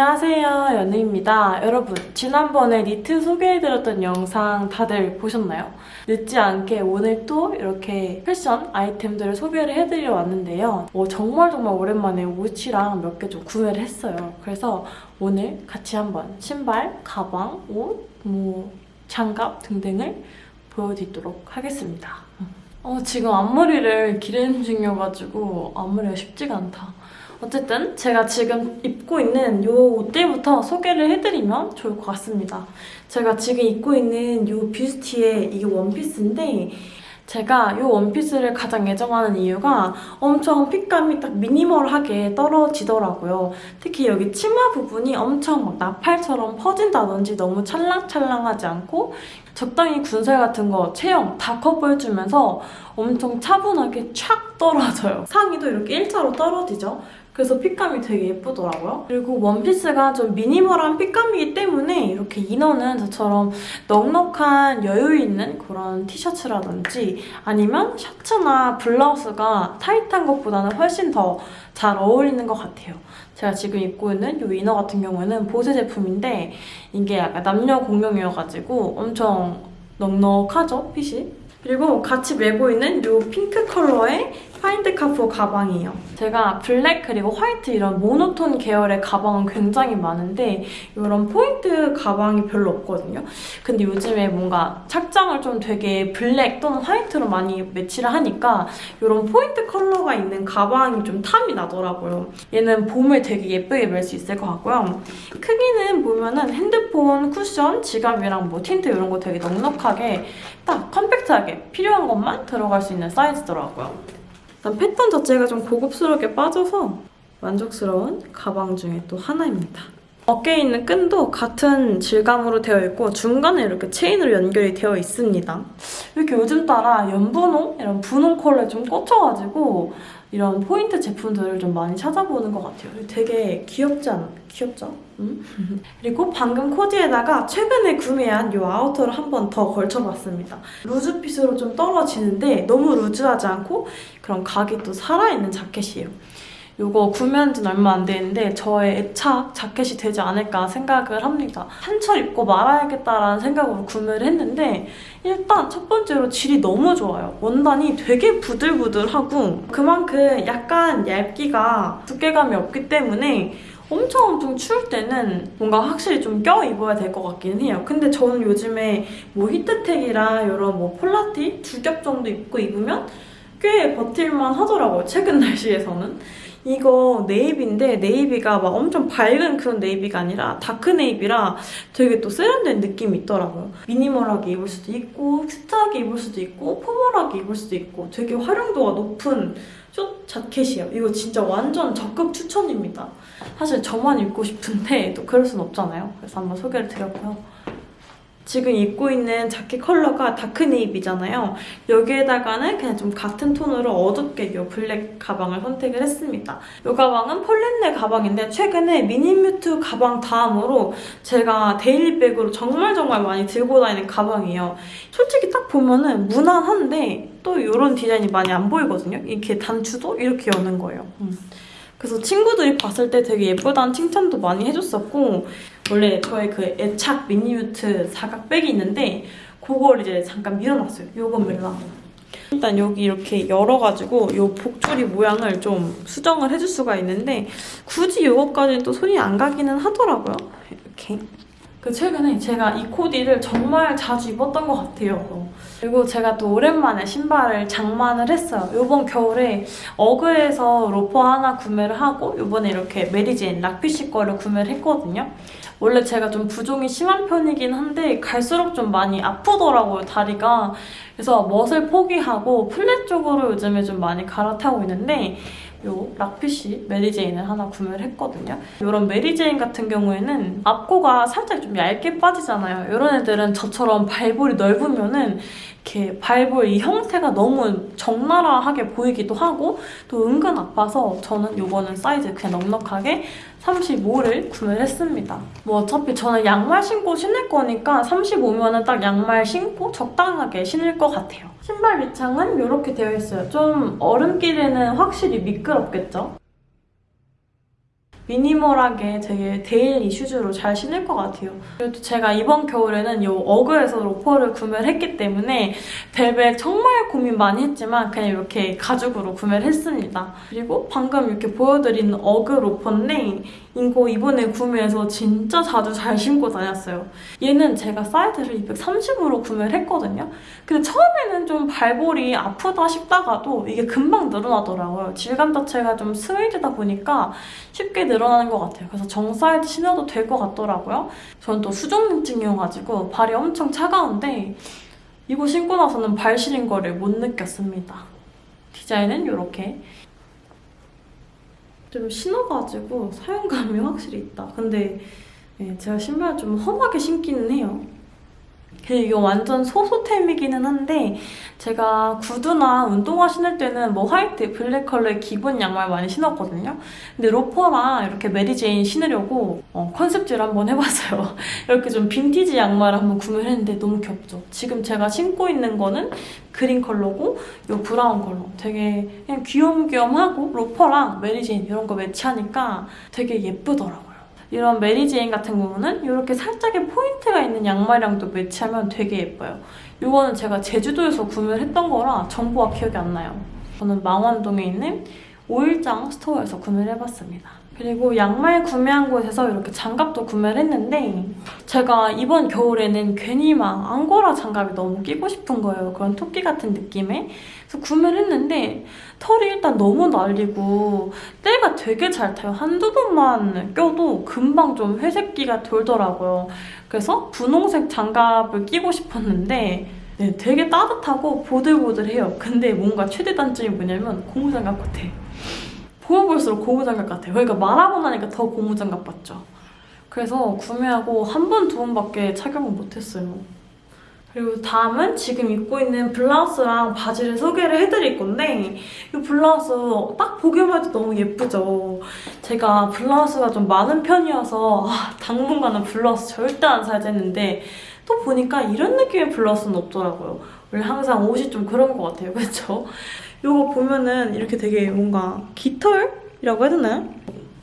안녕하세요 연우입니다. 여러분 지난번에 니트 소개해드렸던 영상 다들 보셨나요? 늦지 않게 오늘 또 이렇게 패션 아이템들을 소개를 해드리러 왔는데요. 어, 정말 정말 오랜만에 옷이랑 몇 개 좀 구매를 했어요. 그래서 오늘 같이 한번 신발, 가방, 옷, 뭐 장갑 등등을 보여드리도록 하겠습니다. 어, 지금 앞머리를 기르는 중이어가지고 앞머리가 쉽지가 않다 어쨌든 제가 지금 입고 있는 이 옷들부터 소개를 해드리면 좋을 것 같습니다. 제가 지금 입고 있는 이 뷰스티의 이게 원피스인데 제가 이 원피스를 가장 애정하는 이유가 엄청 핏감이 딱 미니멀하게 떨어지더라고요. 특히 여기 치마 부분이 엄청 막 나팔처럼 퍼진다든지 너무 찰랑찰랑하지 않고 적당히 군살 같은 거 체형 다 커버해주면서 엄청 차분하게 촥 떨어져요. 상의도 이렇게 일자로 떨어지죠. 그래서 핏감이 되게 예쁘더라고요. 그리고 원피스가 좀 미니멀한 핏감이기 때문에 이렇게 이너는 저처럼 넉넉한 여유 있는 그런 티셔츠라든지 아니면 셔츠나 블라우스가 타이트한 것보다는 훨씬 더 잘 어울리는 것 같아요. 제가 지금 입고 있는 이 이너 같은 경우에는 보세 제품인데 이게 약간 남녀 공용이어가지고 엄청 넉넉하죠, 핏이? 그리고 같이 메고 있는 이 핑크 컬러의 파인드카푸어 가방이에요. 제가 블랙 그리고 화이트 이런 모노톤 계열의 가방은 굉장히 많은데 이런 포인트 가방이 별로 없거든요. 근데 요즘에 뭔가 착장을 좀 되게 블랙 또는 화이트로 많이 매치를 하니까 이런 포인트 컬러가 있는 가방이 좀 탐이 나더라고요. 얘는 봄에 되게 예쁘게 멜 수 있을 것 같고요. 크기는 보면은 핸드폰, 쿠션, 지갑이랑 뭐 틴트 이런 거 되게 넉넉하게 딱 컴팩트하게 필요한 것만 들어갈 수 있는 사이즈더라고요. 일단 패턴 자체가 좀 고급스럽게 빠져서 만족스러운 가방 중에 또 하나입니다. 어깨에 있는 끈도 같은 질감으로 되어 있고 중간에 이렇게 체인으로 연결이 되어 있습니다. 이렇게 요즘 따라 연분홍? 이런 분홍 컬러에 좀 꽂혀가지고 이런 포인트 제품들을 좀 많이 찾아보는 것 같아요. 되게 귀엽지 않아? 귀엽죠? 음? 그리고 방금 코디에다가 최근에 구매한 이 아우터를 한 번 더 걸쳐봤습니다. 루즈핏으로 좀 떨어지는데 너무 루즈하지 않고 그런 각이 또 살아있는 자켓이에요. 이거 구매한 지는 얼마 안 됐는데 저의 애착 자켓이 되지 않을까 생각을 합니다. 한 철 입고 말아야겠다라는 생각으로 구매를 했는데 일단 첫 번째로 질이 너무 좋아요. 원단이 되게 부들부들하고 그만큼 약간 얇기가 두께감이 없기 때문에 엄청 엄청 추울 때는 뭔가 확실히 좀 껴 입어야 될 것 같기는 해요. 근데 저는 요즘에 뭐 히트텍이랑 이런 뭐 폴라티 두 겹 정도 입고 입으면 꽤 버틸만 하더라고요. 최근 날씨에서는. 이거 네이비인데 네이비가 막 엄청 밝은 그런 네이비가 아니라 다크 네이비라 되게 또 세련된 느낌이 있더라고요. 미니멀하게 입을 수도 있고 스타하게 입을 수도 있고 포멀하게 입을 수도 있고 되게 활용도가 높은 숏 자켓이에요. 이거 진짜 완전 적극 추천입니다. 사실 저만 입고 싶은데 또 그럴 순 없잖아요. 그래서 한번 소개를 드렸고요. 지금 입고 있는 자켓 컬러가 다크 네이비잖아요. 여기에다가는 그냥 좀 같은 톤으로 어둡게 이 블랙 가방을 선택을 했습니다. 이 가방은 폴렌느 가방인데 최근에 미니뮤트 가방 다음으로 제가 데일리백으로 정말 정말 많이 들고 다니는 가방이에요. 솔직히 딱 보면은 무난한데 또 이런 디자인이 많이 안 보이거든요. 이렇게 단추도 이렇게 여는 거예요. 음. 그래서 친구들이 봤을 때 되게 예쁘다는 칭찬도 많이 해줬었고 원래 저의 그 애착 미니뮤트 사각백이 있는데 그걸 이제 잠깐 밀어놨어요. 요건 밀라. 일단 여기 이렇게 열어가지고 요 복줄이 모양을 좀 수정을 해줄 수가 있는데 굳이 요거까지는 또 손이 안 가기는 하더라고요. 이렇게. 그 최근에 제가 이 코디를 정말 자주 입었던 것 같아요. 그리고 제가 또 오랜만에 신발을 장만을 했어요. 이번 겨울에 어그에서 로퍼 하나 구매를 하고 이번에 이렇게 메리제인 락피쉬 거를 구매를 했거든요. 원래 제가 좀 부종이 심한 편이긴 한데 갈수록 좀 많이 아프더라고요, 다리가. 그래서 멋을 포기하고 플랫 쪽으로 요즘에 좀 많이 갈아타고 있는데 요 락피쉬 메리제인을 하나 구매를 했거든요. 이런 메리제인 같은 경우에는 앞코가 살짝 좀 얇게 빠지잖아요. 이런 애들은 저처럼 발볼이 넓으면은 이렇게 발볼 이 형태가 너무 적나라하게 보이기도 하고 또 은근 아파서 저는 이거는 사이즈 그냥 넉넉하게 35를 구매를 했습니다. 뭐 어차피 저는 양말 신고 신을 거니까 35면은 딱 양말 신고 적당하게 신을 것 같아요. 신발 밑창은 이렇게 되어 있어요. 좀 얼음길에는 확실히 미끄럽겠죠? 미니멀하게 되게 데일리 슈즈로 잘 신을 것 같아요. 그리고 제가 이번 겨울에는 이 어그에서 로퍼를 구매를 했기 때문에 벨벳 정말 고민 많이 했지만 그냥 이렇게 가죽으로 구매를 했습니다. 그리고 방금 이렇게 보여드린 어그 로퍼인데 이거 이번에 구매해서 진짜 자주 잘 신고 다녔어요. 얘는 제가 사이즈를 230으로 구매를 했거든요. 근데 처음에는 좀 발볼이 아프다 싶다가도 이게 금방 늘어나더라고요. 질감 자체가 좀 스웨이드다 보니까 쉽게 늘어나는 것 같아요. 그래서 정 사이즈 신어도 될 것 같더라고요. 저는 또 수족냉증이어가지고 발이 엄청 차가운데 이거 신고 나서는 발 시린 거를 못 느꼈습니다. 디자인은 이렇게 좀 신어가지고 사용감이 확실히 있다. 근데 예, 제가 신발 좀 험하게 신기는 해요. 이게 완전 소소템이기는 한데 제가 구두나 운동화 신을 때는 뭐 화이트, 블랙 컬러의 기본 양말 많이 신었거든요. 근데 로퍼랑 이렇게 메리제인 신으려고 어, 컨셉질 한번 해봤어요. 이렇게 좀 빈티지 양말을 한번 구매를 했는데 너무 귀엽죠? 지금 제가 신고 있는 거는 그린 컬러고 이 브라운 컬러. 되게 그냥 귀염귀염하고 로퍼랑 메리제인 이런 거 매치하니까 되게 예쁘더라고요. 이런 메리제인 같은 경우는 이렇게 살짝의 포인트가 있는 양말이랑도 매치하면 되게 예뻐요. 이거는 제가 제주도에서 구매를 했던 거라 정보가 기억이 안 나요. 저는 망원동에 있는 오일장 스토어에서 구매를 해봤습니다. 그리고 양말 구매한 곳에서 이렇게 장갑도 구매를 했는데 제가 이번 겨울에는 괜히 막 앙고라 장갑이 너무 끼고 싶은 거예요. 그런 토끼 같은 느낌의. 그래서 구매를 했는데 털이 일단 너무 날리고 때가 되게 잘 타요. 한두 번만 껴도 금방 좀 회색기가 돌더라고요. 그래서 분홍색 장갑을 끼고 싶었는데 네, 되게 따뜻하고 보들보들해요. 근데 뭔가 최대 단점이 뭐냐면 고무장갑 같아. 보면 볼수록 고무장갑 같아요. 그러니까 말하고 나니까 더 고무장갑 같죠. 그래서 구매하고 한 번, 두 번밖에 착용을 못했어요. 그리고 다음은 지금 입고 있는 블라우스랑 바지를 소개를 해드릴 건데 이 블라우스 딱 보기만 해도 너무 예쁘죠? 제가 블라우스가 좀 많은 편이어서 아, 당분간은 블라우스 절대 안 사야 되는데 또 보니까 이런 느낌의 블라우스는 없더라고요. 원래 항상 옷이 좀 그런 것 같아요. 그렇죠? 이거 보면은 이렇게 되게 뭔가 깃털이라고 해야 되나요?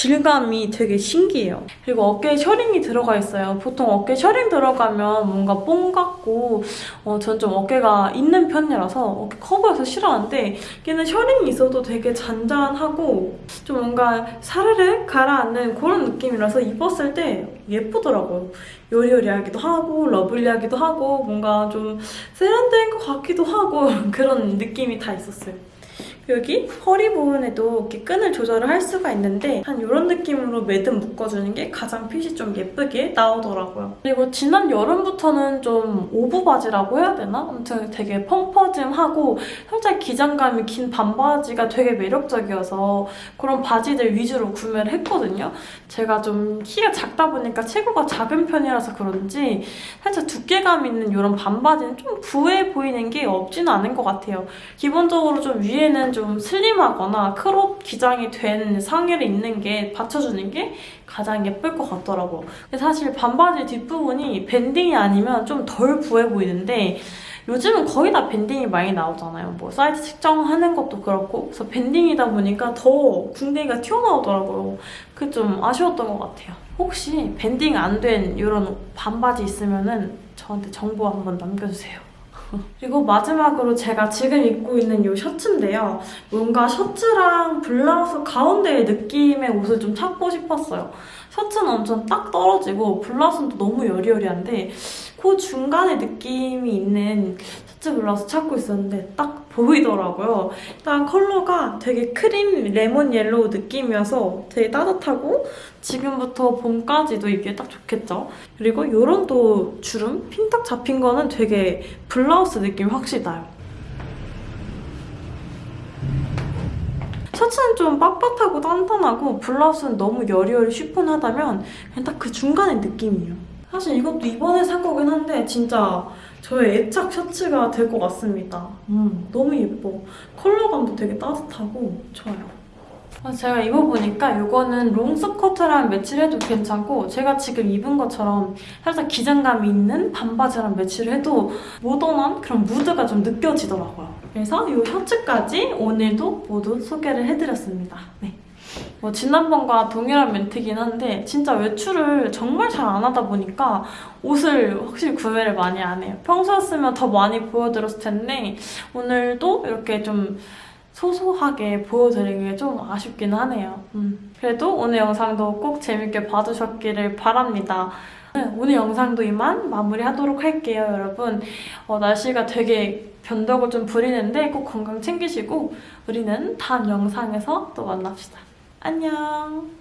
질감이 되게 신기해요. 그리고 어깨에 셔링이 들어가 있어요. 보통 어깨 셔링 들어가면 뭔가 뽕 같고 어, 전 좀 어깨가 있는 편이라서 어깨 커버해서 싫어하는데 얘는 셔링이 있어도 되게 잔잔하고 좀 뭔가 사르르 가라앉는 그런 느낌이라서 입었을 때 예쁘더라고요. 여리여리하기도 하고 러블리하기도 하고 뭔가 좀 세련된 것 같기도 하고 그런 느낌이 다 있었어요. 여기 허리 부분에도 이렇게 끈을 조절을 할 수가 있는데 한 이런 느낌으로 매듭 묶어주는 게 가장 핏이 좀 예쁘게 나오더라고요. 그리고 지난 여름부터는 좀 오부 바지라고 해야 되나? 아무튼 되게 펑퍼짐하고 살짝 기장감이 긴 반바지가 되게 매력적이어서 그런 바지들 위주로 구매를 했거든요. 제가 좀 키가 작다 보니까 체구가 작은 편이라서 그런지 살짝 두께감 있는 이런 반바지는 좀 부해 보이는 게 없지는 않은 것 같아요. 기본적으로 좀 위에는 좀 슬림하거나 크롭 기장이 된 상의를 입는 게 받쳐주는 게 가장 예쁠 것 같더라고. 근데 사실 반바지 뒷부분이 밴딩이 아니면 좀 덜 부해 보이는데 요즘은 거의 다 밴딩이 많이 나오잖아요. 뭐 사이즈 측정하는 것도 그렇고 그래서 밴딩이다 보니까 더 궁뎅이가 튀어나오더라고요. 그게 좀 아쉬웠던 것 같아요. 혹시 밴딩 안 된 이런 반바지 있으면 저한테 정보 한번 남겨주세요. 그리고 마지막으로 제가 지금 입고 있는 이 셔츠인데요. 뭔가 셔츠랑 블라우스 가운데의 느낌의 옷을 좀 찾고 싶었어요. 셔츠는 엄청 딱 떨어지고 블라우스는 또 너무 여리여리한데 그 중간에 느낌이 있는 셔츠 블라우스 찾고 있었는데 딱 보이더라고요. 일단 컬러가 되게 크림 레몬 옐로우 느낌이어서 되게 따뜻하고 지금부터 봄까지도 입기에 딱 좋겠죠? 그리고 이런 또 주름? 핀턱 잡힌 거는 되게 블라우스 느낌이 확실히 나요. 셔츠는 좀 빳빳하고 단단하고 블라우스는 너무 여리여리 쉬폰하다면 그냥 딱 그 중간의 느낌이에요. 사실 이것도 이번에 산 거긴 한데 진짜 저의 애착 셔츠가 될 것 같습니다. 음, 너무 예뻐. 컬러감도 되게 따뜻하고 좋아요. 아, 제가 입어보니까 이거는 롱스커트랑 매치를 해도 괜찮고 제가 지금 입은 것처럼 살짝 기장감이 있는 반바지랑 매치를 해도 모던한 그런 무드가 좀 느껴지더라고요. 그래서 이 셔츠까지 오늘도 모두 소개를 해드렸습니다. 네. 뭐 지난번과 동일한 멘트긴 한데 진짜 외출을 정말 잘 안 하다 보니까 옷을 확실히 구매를 많이 안 해요. 평소였으면 더 많이 보여드렸을 텐데 오늘도 이렇게 좀 소소하게 보여드리기 좀 아쉽긴 하네요. 음. 그래도 오늘 영상도 꼭 재밌게 봐주셨기를 바랍니다. 네, 오늘 영상도 이만 마무리하도록 할게요, 여러분. 어, 날씨가 되게 변덕을 좀 부리는데 꼭 건강 챙기시고 우리는 다음 영상에서 또 만납시다. 안녕.